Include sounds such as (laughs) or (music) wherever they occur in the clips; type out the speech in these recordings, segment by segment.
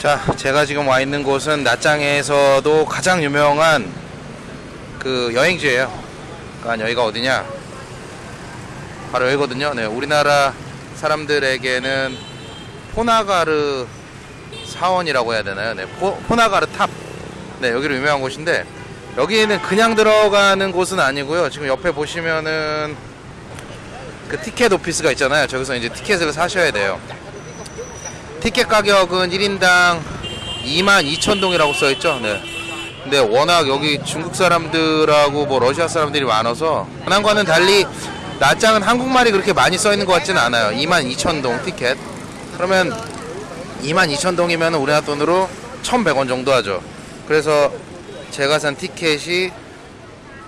자, 제가 지금 와 있는 곳은 나짱에서도 가장 유명한 그 여행지예요. 그러니까 여기가 어디냐? 바로 여기거든요. 네, 우리나라 사람들에게는 포나가르 사원이라고 해야 되나요? 네, 포, 포나가르 탑. 네, 여기로 유명한 곳인데 여기는 그냥 들어가는 곳은 아니고요. 지금 옆에 보시면은 그 ticket office가 있잖아요. 저기서 이제 티켓을 사셔야 돼요. 티켓 가격은 1인당 22,000동이라고 써있죠. 네. 근데 워낙 여기 중국 사람들하고 뭐 러시아 사람들이 많아서 현황과는 달리 낮장은 한국말이 그렇게 많이 써있는 것 같지는 않아요. 22,000동 티켓. 그러면 22,000동이면 우리나라 돈으로 1,100원 정도 하죠. 그래서 제가 산 티켓이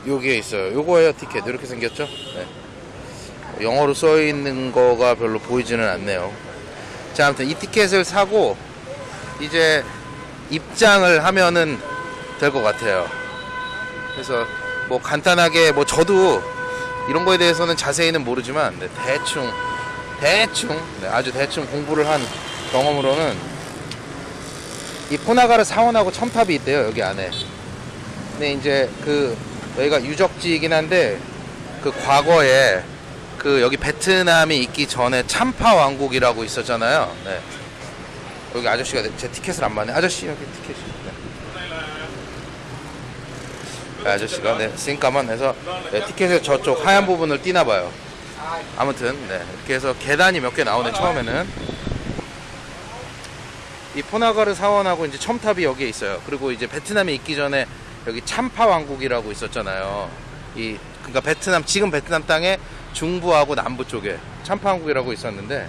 여기에 있어요. 요거예요 티켓. 이렇게 생겼죠. 네. 영어로 써 있는 거가 별로 보이지는 않네요. 자, 아무튼 이 티켓을 사고 이제 입장을 하면은 될 것 같아요. 그래서 뭐 간단하게 뭐 저도 이런 거에 대해서는 자세히는 모르지만 네, 대충 대충 네, 아주 대충 공부를 한 경험으로는 이 포나가르 사원하고 첨탑이 있대요 여기 안에. 근데 이제 그 여기가 유적지이긴 한데 그 과거에 그 여기 베트남이 있기 전에 참파 왕국이라고 있었잖아요. 네. 여기 아저씨가 제 티켓을 안 받네. 아저씨 여기 티켓이. 네. 네, 아저씨가 네, 싱까만 해서 네, 티켓의 저쪽 하얀 부분을 띄나 봐요. 아무튼 네, 이렇게 해서 계단이 몇 개 나오네 처음에는. 이 포나가르 사원하고 이제 첨탑이 여기에 있어요. 그리고 이제 베트남에 있기 전에 여기 참파 왕국이라고 있었잖아요. 이 그러니까 베트남 지금 베트남 땅에 중부하고 남부 쪽에 참파왕국이라고 있었는데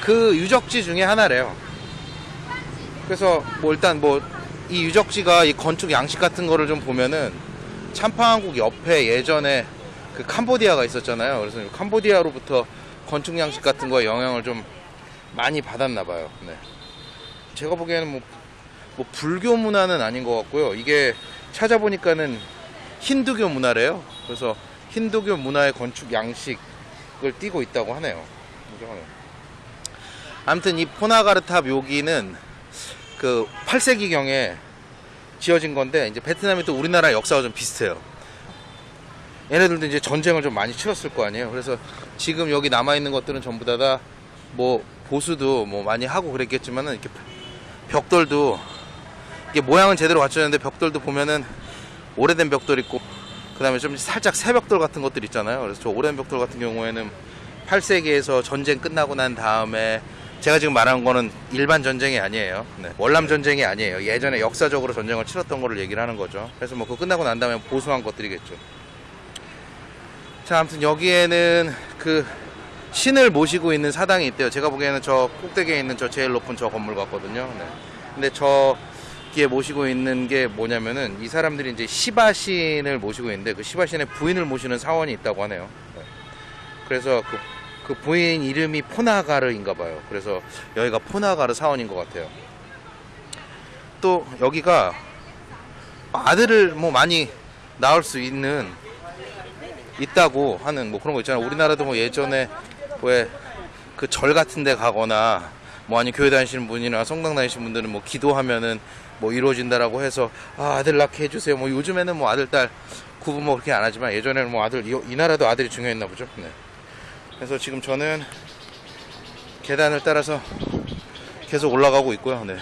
그 유적지 중에 하나래요. 그래서 뭐 일단 뭐 이 유적지가 이 건축 양식 같은 거를 좀 보면은 참파왕국 옆에 예전에 그 캄보디아가 있었잖아요. 그래서 캄보디아로부터 건축 양식 같은 거에 영향을 좀 많이 받았나 봐요. 네. 제가 보기에는 뭐, 뭐 불교 문화는 아닌 것 같고요. 이게 찾아보니까는 힌두교 문화래요. 그래서 힌두교 문화의 건축 양식을 띠고 있다고 하네요. 아무튼 이 포나가르탑 여기는 그 8세기경에 지어진 건데 이제 베트남이 또 우리나라 역사가 좀 비슷해요. 얘네들도 이제 전쟁을 좀 많이 치렀을 거 아니에요. 그래서 지금 여기 남아 있는 것들은 전부 다 뭐 보수도 뭐 많이 하고 그랬겠지만은 이렇게 벽돌도 이게 모양은 제대로 갖춰졌는데 벽돌도 보면은 오래된 벽돌 있고 그 다음에 좀 살짝 새벽돌 같은 것들 있잖아요. 그래서 저 오랜 벽돌 같은 경우에는 8세기에서 전쟁 끝나고 난 다음에 제가 지금 말하는 거는 일반 전쟁이 아니에요. 네. 월남 전쟁이 아니에요. 예전에 역사적으로 전쟁을 치렀던 거를 얘기를 하는 거죠. 그래서 뭐 그거 끝나고 난 다음에 보수한 것들이겠죠. 자, 아무튼 여기에는 그 신을 모시고 있는 사당이 있대요. 제가 보기에는 저 꼭대기에 있는 저 제일 높은 저 건물 같거든요. 네. 근데 저 기에 모시고 있는 게 뭐냐면은 이 사람들이 이제 시바신을 모시고 있는데 그 시바신의 부인을 모시는 사원이 있다고 하네요. 네. 그래서 그, 그 부인 이름이 포나가르인가 봐요. 그래서 여기가 포나가르 사원인 것 같아요. 또 여기가 아들을 뭐 많이 낳을 수 있는 있다고 하는 뭐 그런 거 있잖아요. 우리나라도 뭐 예전에 왜 그 절 같은 데 가거나 뭐 아니 교회 다니시는 분이나 성당 다니시는 분들은 뭐 기도하면은 뭐 이루어진다라고 해서 아, 아들 낳게 해주세요. 뭐 요즘에는 뭐 아들 딸 구분 뭐 그렇게 안 하지만 예전에는 뭐 아들 이, 이 나라도 아들이 중요했나 보죠. 네. 그래서 지금 저는 계단을 따라서 계속 올라가고 있고요. 네.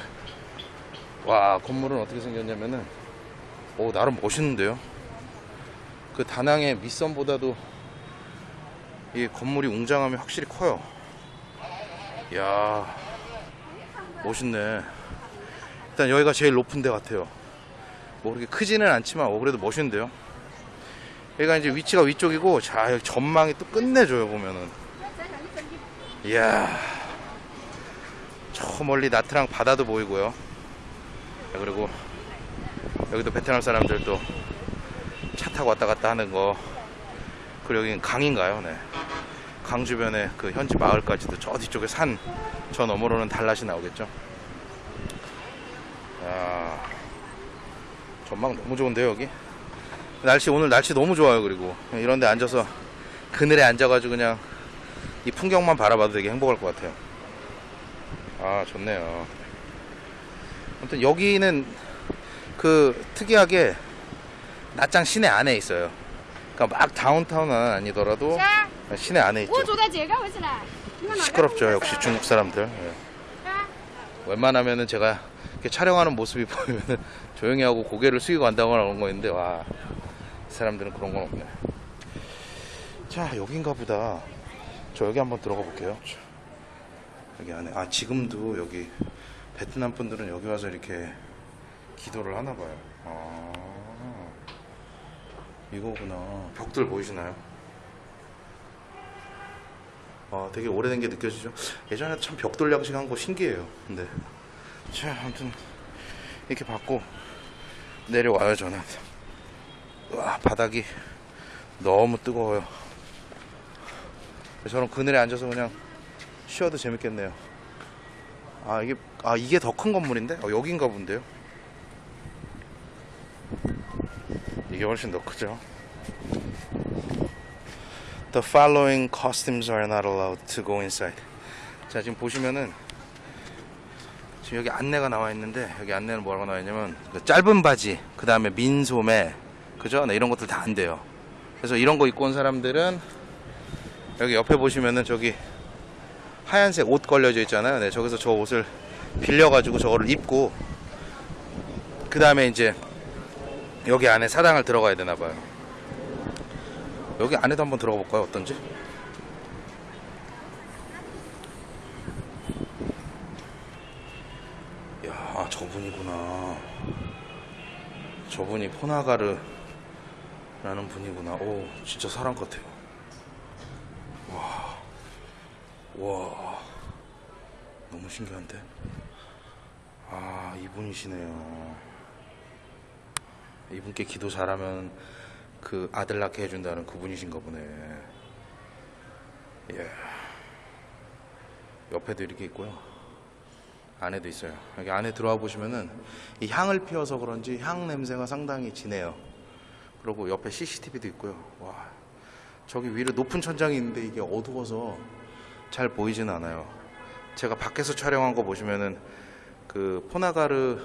와 건물은 어떻게 생겼냐면은 오 나름 멋있는데요. 그 다낭의 밑선보다도 이 건물이 웅장함이 확실히 커요. 이야 멋있네. 일단 여기가 제일 높은 데 같아요. 뭐 그렇게 크지는 않지만 어, 그래도 멋있는데요. 여기가 이제 위치가 위쪽이고 자 여기 전망이 또 끝내줘요 보면은. 이야 저 멀리 나트랑 바다도 보이고요. 그리고 여기도 베트남 사람들 또차 타고 왔다 갔다 하는 거. 그리고 여기는 강인가요? 네. 강 주변에 그 현지 마을까지도 저 뒤쪽에 산 저 너머로는 달랏이 나오겠죠. 야, 전망 너무 좋은데요 여기? 날씨 오늘 날씨 너무 좋아요 그리고. 이런데 앉아서 그늘에 앉아가지고 그냥 이 풍경만 바라봐도 되게 행복할 것 같아요. 아 좋네요. 아무튼 여기는 그 특이하게 낮장 시내 안에 있어요. 그러니까 막 다운타운은 아니더라도 시내 안에 있죠. 시끄럽죠 역시 중국 사람들. 예. 웬만하면은 제가 이렇게 촬영하는 모습이 (laughs) 보이면은 조용히 하고 고개를 숙이고 간다거나 그런 거 있는데 와, 이 사람들은 그런 건 없네. 자, 여긴가 보다. 저 여기 한번 들어가 볼게요. 자, 여기 안에 아 지금도 여기 베트남 분들은 여기 와서 이렇게 기도를 하나 봐요. 아, 이거구나. 벽들 보이시나요? 아, 되게 오래된 게 느껴지죠? 예전에 참 벽돌 양식 한 거 신기해요. 근데. 자, 아무튼, 이렇게 받고 내려와요, 저는. 와, 바닥이 너무 뜨거워요. 저는 그늘에 앉아서 그냥 쉬어도 재밌겠네요. 아, 이게, 아, 이게 더 큰 건물인데? 어, 여긴가 본데요? 이게 훨씬 더 크죠? The following costumes are not allowed to go inside. 자, 지금 보시면은 지금 여기 안내가 나와 있는데 여기 안내는 뭐라고 나와 있냐면 그 짧은 바지, 그 다음에 민소매, 그죠? 네, 이런 것들 다 안 돼요. 그래서 이런 거 입고 온 사람들은 여기 옆에 보시면은 저기 하얀색 옷 걸려져 있잖아요. 네, 저기서 저 옷을 빌려 가지고 저거를 입고 그 다음에 이제 여기 안에 사당을 들어가야 되나 봐요. 여기 안에도 한번 들어가 볼까요? 어떤지? 야, 아, 저분이구나. 저분이 포나가르 라는 분이구나. 오, 진짜 사람 같아요. 와, 와, 너무 신기한데? 아, 이분이시네요. 이분께 기도 잘하면 그 아들 낳게 해준다는 그분이신가 보네. 예. 옆에도 이렇게 있고요. 안에도 있어요. 여기 안에 들어와 보시면은 이 향을 피워서 그런지 향 냄새가 상당히 진해요. 그리고 옆에 CCTV도 있고요. 와, 저기 위로 높은 천장이 있는데 이게 어두워서 잘 보이지는 않아요. 제가 밖에서 촬영한 거 보시면은 그 포나가르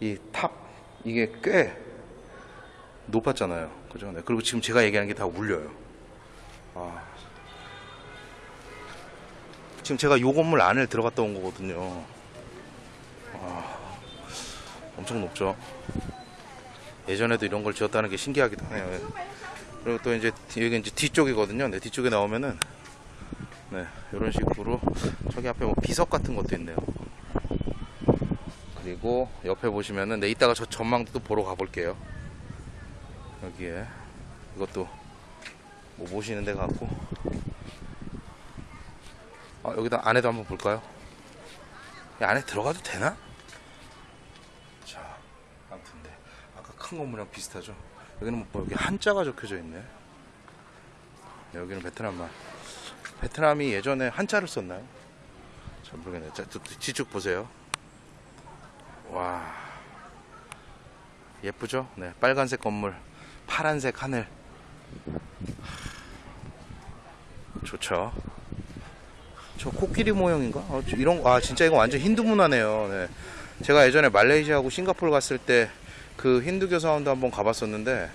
이 탑 이게 꽤 높았잖아요. 그죠? 네. 그리고 지금 제가 얘기하는 게 다 울려요. 아. 지금 제가 요 건물 안에 들어갔다 온 거거든요. 아, 엄청 높죠. 예전에도 이런 걸 지었다는 게 신기하기도 하네요. 그리고 또 이제 뒤- 여기 이제 뒤쪽이거든요. 네, 뒤쪽에 나오면은 네, 이런 식으로 저기 앞에 뭐 비석 같은 것도 있네요. 그리고 옆에 보시면은 네, 이따가 저 전망도 또 보러 가볼게요. 여기에 이것도 뭐 모시는 데 같고 아, 여기다 안에도 한번 볼까요? 이 안에 들어가도 되나? 자, 아무튼 네. 아까 큰 건물이랑 비슷하죠? 여기는 뭐 여기 한자가 적혀져 있네. 네, 여기는 베트남말. 베트남이 예전에 한자를 썼나요? 잘 모르겠네. 자, 또 뒤쪽 보세요. 와. 예쁘죠? 네, 빨간색 건물, 파란색 하늘. 좋죠. 저 코끼리 모형인가? 어, 저 이런 거- 아 진짜 이거 완전 힌두 문화네요. 네. 제가 예전에 말레이시아하고 싱가포르 갔을 때 그 힌두교 사원도 한번 가봤었는데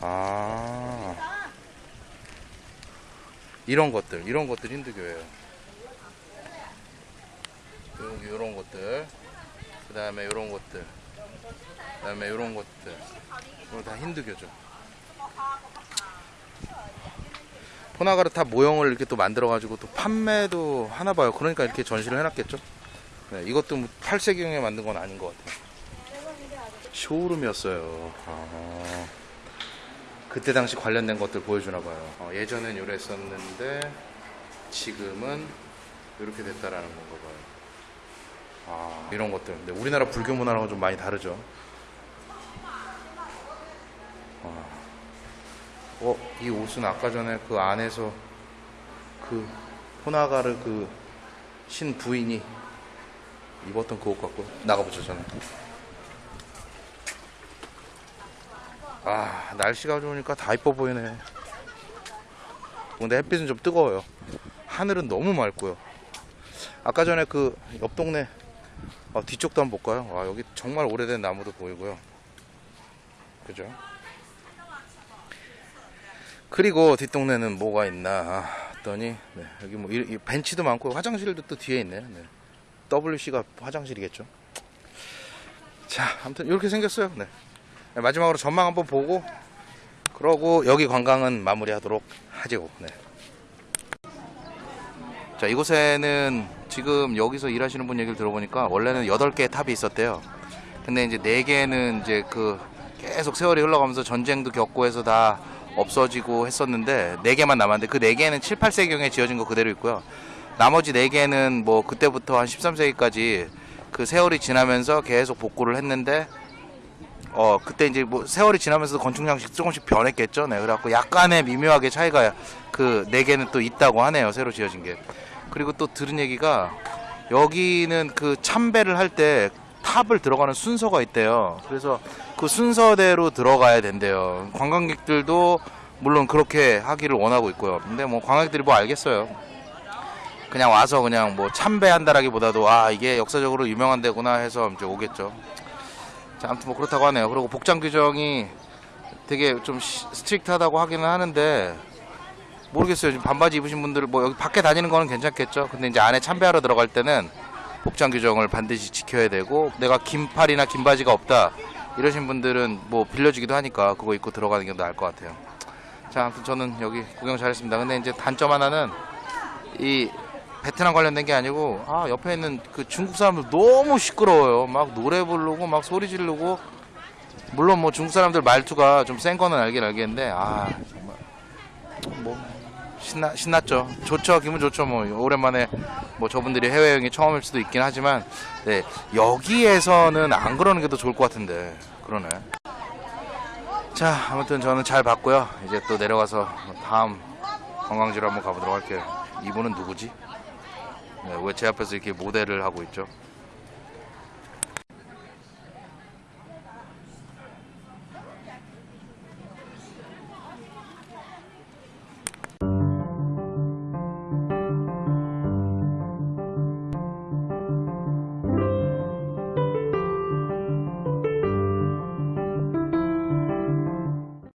아 이런 것들 이런 것들 힌두교예요. 여기 이런 것들 그 다음에 이런 것들 그 다음에 이런 것들 이거 다 힌두교죠. 포나가르타 모형을 이렇게 또 만들어 가지고 또 판매도 하나 봐요. 그러니까 이렇게 전시를 해놨겠죠. 네, 이것도 뭐 8세기형에 만든 건 아닌 것 같아요. 쇼룸이었어요. 아, 그때 당시 관련된 것들 보여주나 봐요. 어, 예전엔 이랬었는데 지금은 이렇게 됐다라는 건가 봐요. 아, 이런 것들. 근데 우리나라 불교 문화랑은 좀 많이 다르죠. 어, 이 옷은 아까 전에 그 안에서 그 호나가르 그 신 부인이 입었던 그 옷 같고 나가보죠 저는. 아 날씨가 좋으니까 다 이뻐 보이네. 근데 햇빛은 좀 뜨거워요. 하늘은 너무 맑고요. 아까 전에 그 옆 동네 어, 뒤쪽도 한번 볼까요? 와, 여기 정말 오래된 나무도 보이고요. 그죠? 그리고 뒷동네는 뭐가 있나 했더니 네, 여기 뭐 이, 이 벤치도 많고 화장실도 또 뒤에 있네요. 네. WC가 화장실이겠죠. 자, 아무튼 이렇게 생겼어요. 네. 네, 마지막으로 전망 한번 보고 그러고 여기 관광은 마무리하도록 하죠. 네. 자, 이곳에는 지금 여기서 일하시는 분 얘기를 들어보니까 원래는 8개의 탑이 있었대요. 근데 이제 4개는 이제 그 계속 세월이 흘러가면서 전쟁도 겪고 해서 다 없어지고 했었는데 4개만 남았는데 그 4개는 7, 8세기경에 지어진 거 그대로 있고요. 나머지 4개는 뭐 그때부터 한 13세기까지 그 세월이 지나면서 계속 복구를 했는데 어 그때 이제 뭐 세월이 지나면서 건축 양식 조금씩 변했겠죠. 네. 그래갖고 약간의 미묘하게 차이가 그 네 개는 또 있다고 하네요. 새로 지어진 게. 그리고 또 들은 얘기가 여기는 그 참배를 할 때 탑을 들어가는 순서가 있대요. 그래서 그 순서대로 들어가야 된대요. 관광객들도 물론 그렇게 하기를 원하고 있고요. 근데 뭐 관광객들이 뭐 알겠어요. 그냥 와서 그냥 뭐 참배한다라기보다도 아 이게 역사적으로 유명한 데구나 해서 이제 오겠죠. 자, 아무튼 뭐 그렇다고 하네요. 그리고 복장 규정이 되게 좀 시- strict하다고 하기는 하는데 모르겠어요. 반바지 입으신 분들 뭐 여기 밖에 다니는 거는 괜찮겠죠. 근데 이제 안에 참배하러 들어갈 때는 복장 규정을 반드시 지켜야 되고 내가 긴 팔이나 긴 바지가 없다 이러신 분들은 뭐 빌려주기도 하니까 그거 입고 들어가는 게 나을 것 같아요. 자, 아무튼 저는 여기 구경 잘했습니다. 근데 이제 단점 하나는 이 베트남 관련된 게 아니고 아 옆에 있는 그 중국 사람들 너무 시끄러워요. 막 노래 부르고 막 소리 지르고 물론 뭐 중국 사람들 말투가 좀 센 거는 알긴 알겠는데 아 정말 뭐 신나 신났죠. 좋죠. 기분 좋죠. 뭐 오랜만에 뭐 저분들이 해외 여행이 처음일 수도 있긴 하지만 네 여기에서는 안 그러는 게 더 좋을 것 같은데 그러네. 자 아무튼 저는 잘 봤고요. 이제 또 내려가서 다음 관광지로 한번 가보도록 할게요. 이분은 누구지? 네, 왜제 앞에서 이렇게 모델을 하고 있죠?